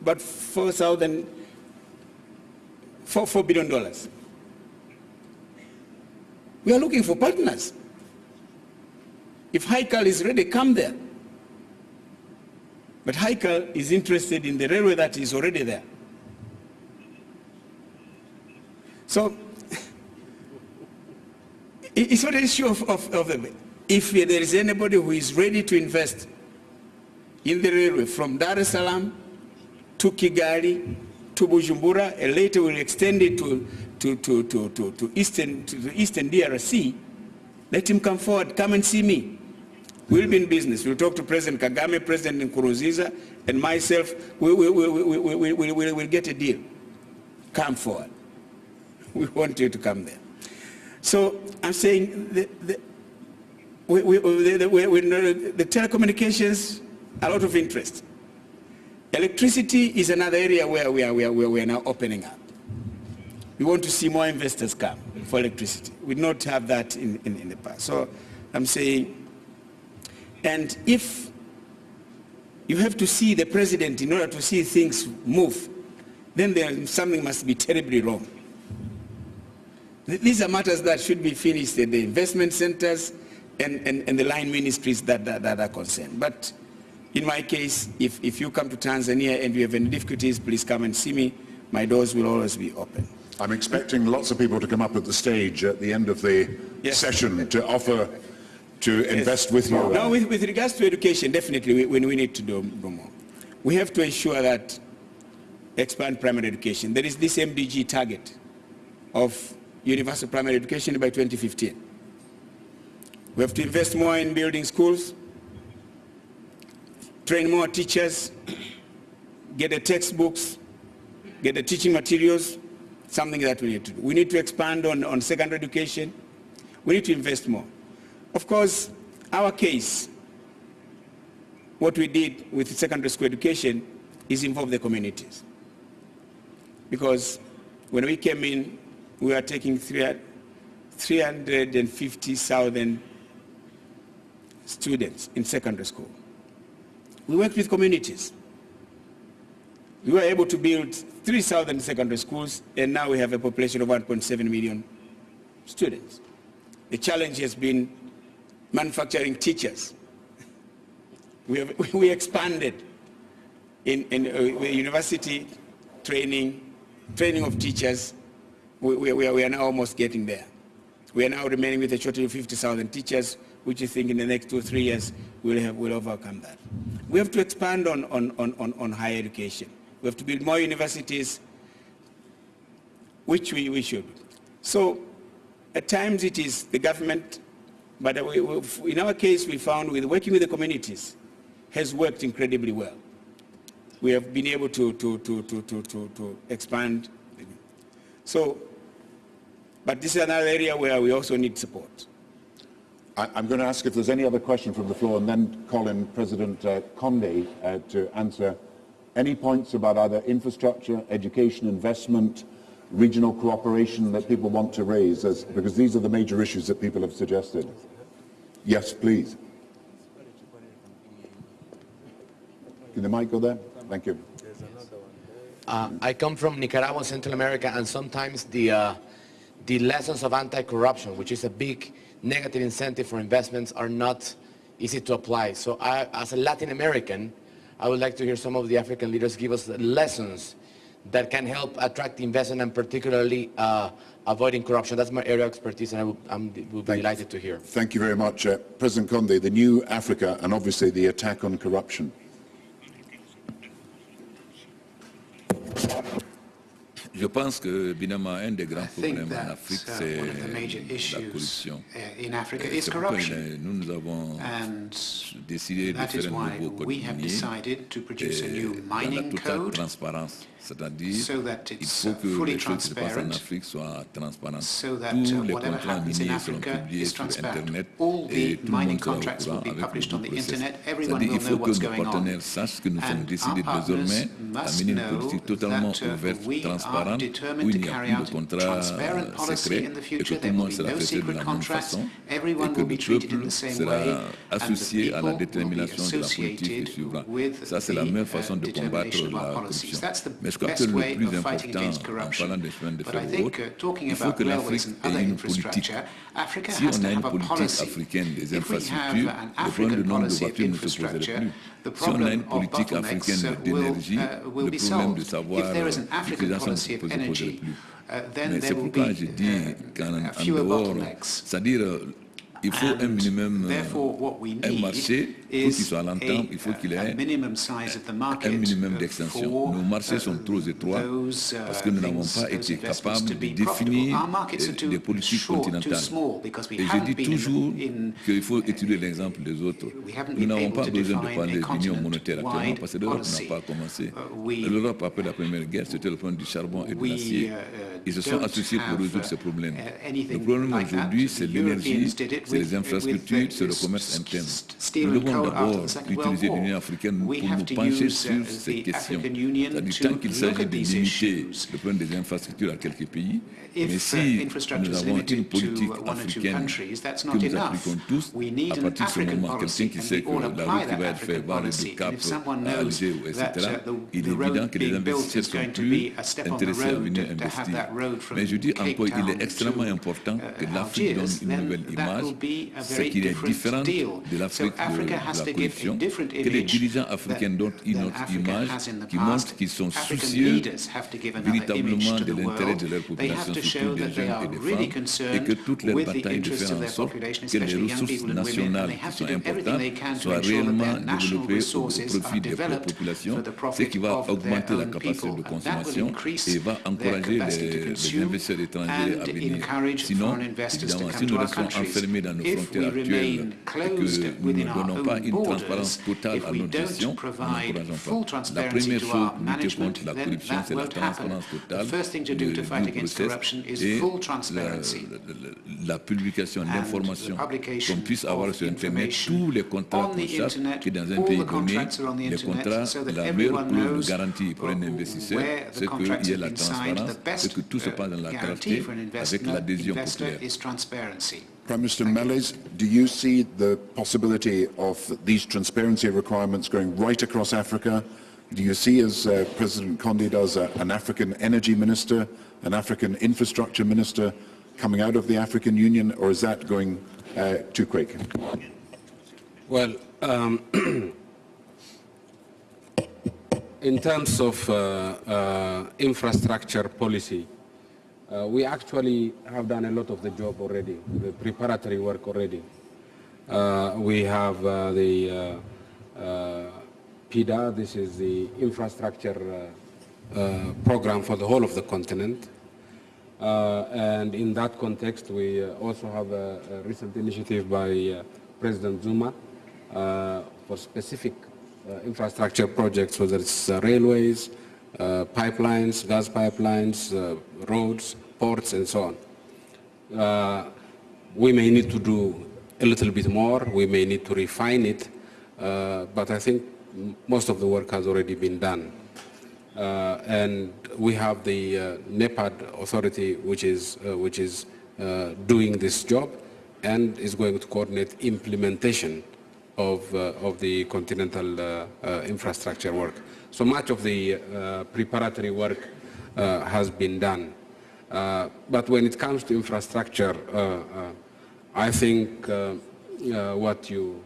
Speaker 5: about four thousand four four billion dollars. We are looking for partners. If Heikal is ready, come there. But Heikal is interested in the railway that is already there. So *laughs* it's not an issue of, of, of the, if there is anybody who is ready to invest in the railway from Dar es Salaam to Kigali to Bujumbura, and later we'll extend it to, to, to, to, to, to, eastern, to the eastern DRC, let him come forward, come and see me. We'll be in business. We'll talk to President Kagame, President Nkurunziza, and myself. We will we, we, we, we, we, we, we'll get a deal. Come forward. We want you to come there. So I'm saying the, the, we, we, the, the, the telecommunications, a lot of interest. Electricity is another area where we are, we are, we are now opening up. We want to see more investors come for electricity. We did not have that in, in, in the past. So I'm saying and if you have to see the president in order to see things move, then there, something must be terribly wrong. These are matters that should be finished at the investment centers and, and, and the line ministries that, that, that, are concerned. But in my case, if, if you come to Tanzania and you have any difficulties, please come and see me. My doors will always be open.
Speaker 1: I'm expecting lots of people to come up at the stage at the end of the yes. session to offer to invest with you?
Speaker 5: Now, with, with, regards to education, definitely we, we need to do more. We have to ensure that expand primary education. There is this MDG target of universal primary education by 2015. We have to invest more in building schools, train more teachers, get the textbooks, get the teaching materials, something that we need to do. We need to expand on, on secondary education. We need to invest more. Of course, our case, what we did with secondary school education is involve the communities. Because when we came in, we were taking 350,000 students in secondary school. We worked with communities. We were able to build 3,000 secondary schools, and now we have a population of 1.7 million students. The challenge has been manufacturing teachers. We, have, *laughs* we expanded in, in uh, university training, training of teachers. We, we, we, are now almost getting there. We are now remaining with a shortage of 50,000 teachers, which I think in the next two or three years we'll, have, we'll overcome that. We have to expand on, on, on, on higher education. We have to build more universities, which we, we should. So at times it is the government, but in our case we found with working with the communities has worked incredibly well. We have been able to, to, to, to, to, to, to expand. So, but this is another area where we also need support.
Speaker 1: I, am going to ask if there's any other question from the floor and then call in President uh, Conde uh, to answer any points about either infrastructure, education, investment, regional cooperation that people want to raise, as, because these are the major issues that people have suggested. Yes, please. Can the mic go there? Thank you.
Speaker 10: Uh, I come from Nicaragua, Central America, and sometimes the, uh, the lessons of anti-corruption, which is a big negative incentive for investments are not easy to apply. So I, as a Latin American, I would like to hear some of the African leaders give us lessons that can help attract investment and particularly uh, avoiding corruption. That's my area of expertise and I will, I'm, will be delighted to hear.
Speaker 1: Thank you very much. Uh, President Conde, the new Africa and obviously the attack on corruption.
Speaker 6: Je pense que, évidemment, un des grands problèmes en Afrique, uh, c'est la corruption.
Speaker 7: Uh, c'est pourquoi
Speaker 6: nous, nous avons décidé de faire un nouveau code minier dans la totale transparence. C'est-à-dire il faut que les choses qui se passent en Afrique soient transparentes. Tous les contrats miniers seront publiés sur Internet et tout le monde sera au courant avec le processus. C'est-à-dire qu'il faut que nos partenaires sachent que nous sommes décidés désormais à mener une politique totalement ouverte, transparente, où il n'y a plus de contrats secrets et que tout le monde sera traité de la même façon et que le peuple sera associé à la détermination de la politique suivra. Ça, c'est la meilleure façon de combattre la corruption. Je crois que le plus important en parlant des chemins de fer ou autres, il faut que l'Afrique ait une politique. Si on a une politique africaine des infrastructures, le problème du nombre de voitures ne se poserait plus. Si on a une politique africaine d'énergie, le problème de savoir l'utilisation ne se poserait plus. Mais c'est pourquoi je dis qu'en dehors, c'est-à-dire il faut un minimum, un marché pour qu'il soit à l'entente, il faut qu'il ait un minimum d'extension. Nos marchés sont trop étroits uh, parce que nous n'avons pas été capables de définir des politiques continentales. Et je dis toujours qu'il faut étudier l'exemple des autres. Nous n'avons pas besoin de parler d'union monétaire actuellement parce que l'Europe n'a pas commencé. Uh, L'Europe, après la Première Guerre, c'était le problème du charbon et de l'acier. Uh, Ils se sont associés pour résoudre ces problèmes. Le problème aujourd'hui, c'est l'énergie, c'est les infrastructures, c'est le commerce interne. Nous devons d'abord utiliser l'Union africaine pour nous pencher sur uh, ces questions. C'est-à-dire tant qu'il s'agit de limiter le problème des infrastructures à quelques pays, mais si uh, nous avons une politique africaine que nous appliquons tous, à partir de ce moment, quelqu'un qui sait que la route qui va être faite va aller du Cap à Alger, etc., uh, il est évident que les investisseurs sont plus intéressés à venir investir. Mais je dis encore, il est extrêmement important que l'Afrique donne une nouvelle image ce qui est différent de l'Afrique de, la corruption, que les dirigeants africains donnent une autre image qui montre qu'ils sont soucieux véritablement de l'intérêt de leur population, surtout des jeunes et des femmes, et que toutes leurs batailles de faire en sorte que les ressources nationales qui sont importantes soient réellement développées au, profit des populations, ce qui va augmenter la capacité de consommation et va encourager les, les investisseurs étrangers à venir. Sinon, évidemment, si nous restons enfermés dans nos frontières actuelles et que nous ne donnons pas une transparence totale à notre gestion, nous n'encourageons pas. La première chose pour lutter contre la corruption, c'est la transparence totale process et la, la, la publication d'informations, qu'on puisse avoir sur Internet tous les contrats qu'on sache que dans un pays donné, les contrats, la meilleure clause de garantie pour un investisseur, c'est qu'il y ait la transparence, c'est que tout se passe dans la clarté avec l'adhésion populaire.
Speaker 1: Prime Minister Meles, do you see the possibility of these transparency requirements going right across Africa? Do you see, as uh, President Conde does, uh, an African energy minister, an African infrastructure minister coming out of the African Union, or is that going uh, too quick?
Speaker 3: Well, um, *clears throat* in terms of uh, uh, infrastructure policy, uh, we actually have done a lot of the job already, the preparatory work already. Uh, we have uh, the uh, uh, PIDA, this is the infrastructure uh, program for the whole of the continent. Uh, and in that context, we uh, also have a, a, recent initiative by uh, President Zuma uh, for specific uh, infrastructure projects, whether it's uh, railways, pipelines, gas pipelines, roads, ports, and so on. Uh, we may need to do a little bit more. We may need to refine it. Uh, but I think most of the work has already been done. Uh, and we have the uh, NEPAD authority which is, uh, which is uh, doing this job and is going to coordinate implementation of, of the continental infrastructure work. So much of the preparatory work has been done. But when it comes to infrastructure, I think what you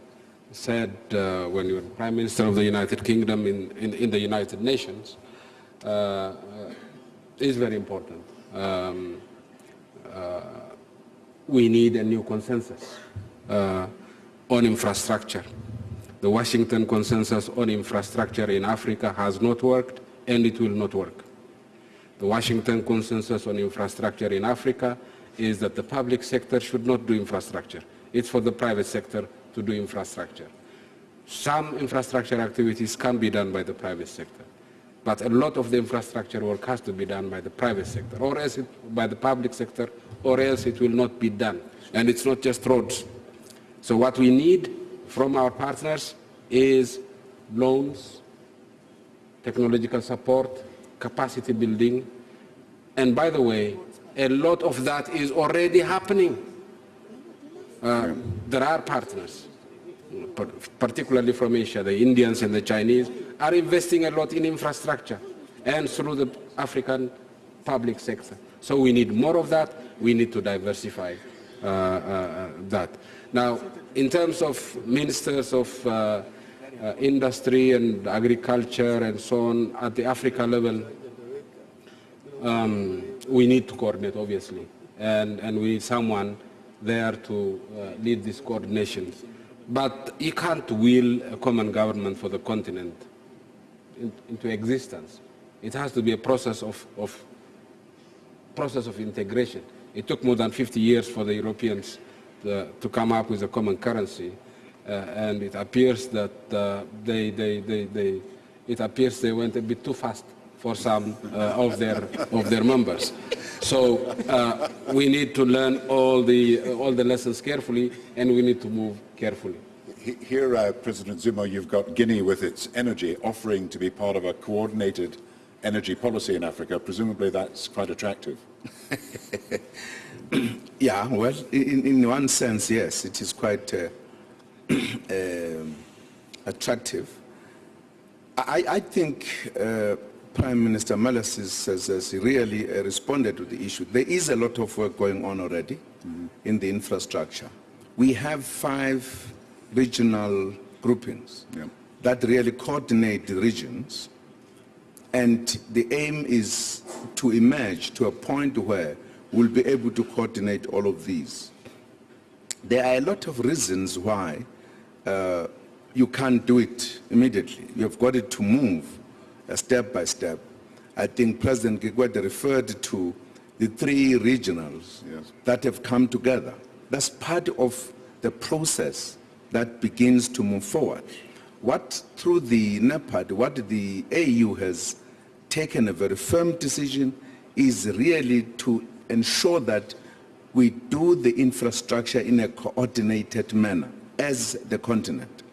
Speaker 3: said uh, when you were Prime Minister of the United Kingdom in, in, in the United Nations uh, uh, is very important. Um, uh, we need a new consensus on infrastructure. The Washington consensus on infrastructure in Africa has not worked and it will not work. The Washington consensus on infrastructure in Africa is that the public sector should not do infrastructure. It's for the private sector to do infrastructure. Some infrastructure activities can be done by the private sector. But a lot of the infrastructure work has to be done by the private sector, or else it, by the public sector, or else it will not be done. And it's not just roads. So what we need from our partners is loans, technological support, capacity building. And by the way, a lot of that is already happening. Uh, there are partners particularly from Asia, the Indians and the Chinese, are investing a lot in infrastructure and through the African public sector. So we need more of that. We need to diversify uh, uh, that. Now, in terms of ministers of uh, uh industry and agriculture and so on at the Africa level, um, we need to coordinate, obviously, and, and we need someone there to uh, lead this coordination. But you can't will a common government for the continent in, into existence. It has to be a process of, of, process of integration. It took more than 50 years for the Europeans to, to come up with a common currency, uh, and it appears that uh, they, they, they, they, it appears they went a bit too fast for some uh, of their of their members. So uh, we need to learn all the uh, all the lessons carefully, and we need to move carefully.
Speaker 1: Here, uh, President Zuma, you've got Guinea with its energy offering to be part of a coordinated energy policy in Africa. Presumably that's quite attractive. *laughs*
Speaker 2: yeah, well, in, in, one sense, yes, it is quite uh, uh, *clears throat* attractive. I, I think uh, Prime Minister Meles has, has, really uh, responded to the issue. There is a lot of work going on already mm -hmm. in the infrastructure. We have five regional groupings yeah. that really coordinate the regions. And the aim is to emerge to a point where we'll be able to coordinate all of these. There are a lot of reasons why uh, you can't do it immediately. You've got it to move uh, step by step. I think President Kikwete referred to the three regionals yes. that have come together. That's part of the process that begins to move forward. What, through the NEPAD, what the AU has taken a very firm decision is really to ensure that we do the infrastructure in a coordinated manner as the continent.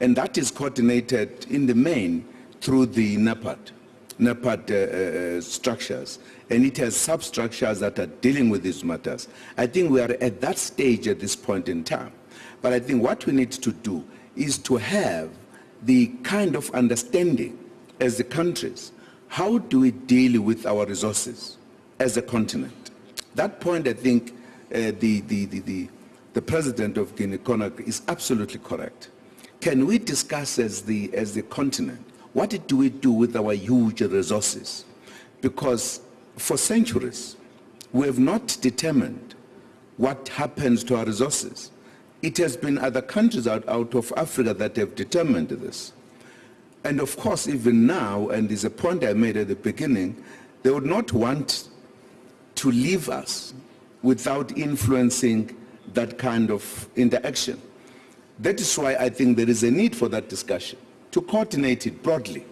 Speaker 2: And that is coordinated in the main through the NEPAD, NEPAD uh, uh, structures. And it has substructures that are dealing with these matters. I think we are at that stage at this point in time. But I think what we need to do is to have the kind of understanding as the countries. How do we deal with our resources as a continent? That point, I think, uh, the, the, the, the, the president of Guinea-Conakry is absolutely correct. Can we discuss as the, as the continent, what do we do with our huge resources? Because for centuries, we have not determined what happens to our resources. It has been other countries out, out of Africa that have determined this. And of course, even now, and is a point I made at the beginning, they would not want to leave us without influencing that kind of interaction. That is why I think there is a need for that discussion, to coordinate it broadly,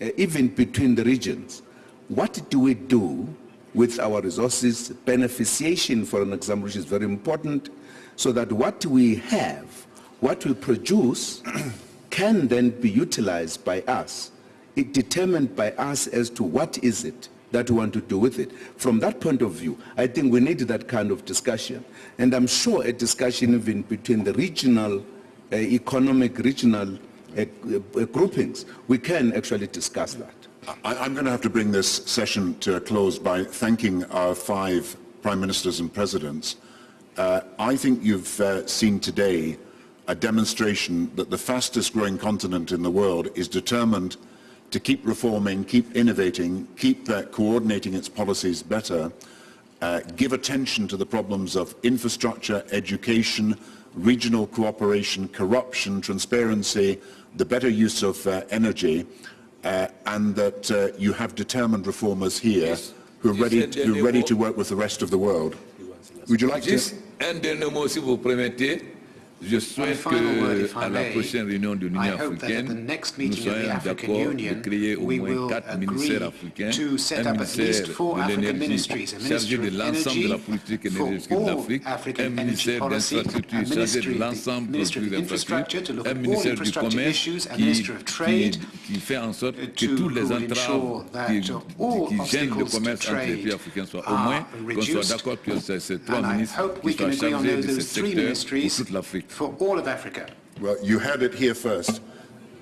Speaker 2: uh, even between the regions. What do we do with our resources, beneficiation, for an example, which is very important, so that what we have, what we produce, *clears throat* can then be utilized by us, it determined by us as to what is it that we want to do with it. From that point of view, I think we need that kind of discussion. And I'm sure a discussion even between the regional, uh, economic regional uh, uh, groupings, we can actually discuss that.
Speaker 1: I, am going to have to bring this session to a close by thanking our five prime ministers and presidents. Uh, I think you've uh, seen today a demonstration that the fastest growing continent in the world is determined to keep reforming, keep innovating, keep uh, coordinating its policies better, uh, give attention to the problems of infrastructure, education, regional cooperation, corruption, transparency, the better use of uh, energy, uh, and that uh, you have determined reformers here yes. who are ready, to, who are ready to work with the rest of the world. Would you like to?
Speaker 6: Un dernier mot, si vous permettez. Je souhaite qu'à la prochaine réunion de l'Union africaine, nous soyons d'accord de créer au moins quatre ministères africains, un ministère de l'énergie chargé de l'ensemble de la politique énergétique de l'Afrique, un ministère d'infrastructure chargé de l'ensemble des infrastructures, un ministère du commerce qui, qui, qui, fait en sorte que tous les entraves qui, qui gênent le commerce entre les pays africains soient au moins, qu'on soit d'accord que ces trois ministres qui soient chargés de ce secteur pour toute l'Afrique
Speaker 7: for all of Africa?
Speaker 1: Well, you heard it here first.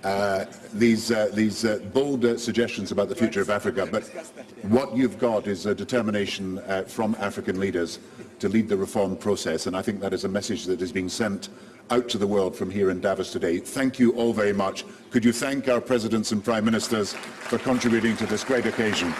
Speaker 1: Uh, these uh, these uh, bold uh, suggestions about the future of Africa, but what you've got is a determination uh, from African leaders to lead the reform process, and I think that is a message that is being sent out to the world from here in Davos today. Thank you all very much. Could you thank our presidents and prime ministers for contributing to this great occasion?